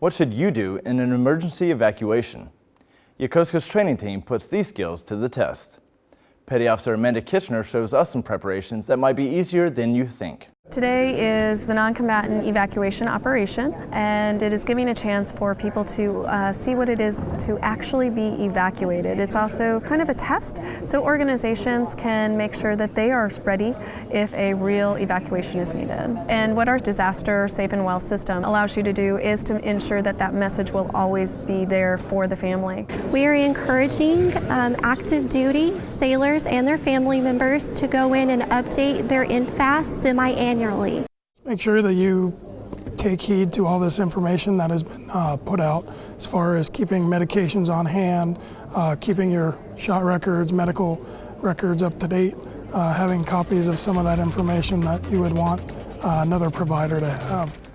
What should you do in an emergency evacuation? Yokosuka's training team puts these skills to the test. Petty Officer Amanda Kitchener shows us some preparations that might be easier than you think. Today is the non-combatant evacuation operation and it is giving a chance for people to uh, see what it is to actually be evacuated. It's also kind of a test so organizations can make sure that they are ready if a real evacuation is needed. And what our disaster safe and well system allows you to do is to ensure that that message will always be there for the family. We are encouraging um, active duty sailors and their family members to go in and update their NFAAS semi-annual annually. Make sure that you take heed to all this information that has been uh, put out as far as keeping medications on hand, uh, keeping your shot records, medical records up to date, uh, having copies of some of that information that you would want uh, another provider to have.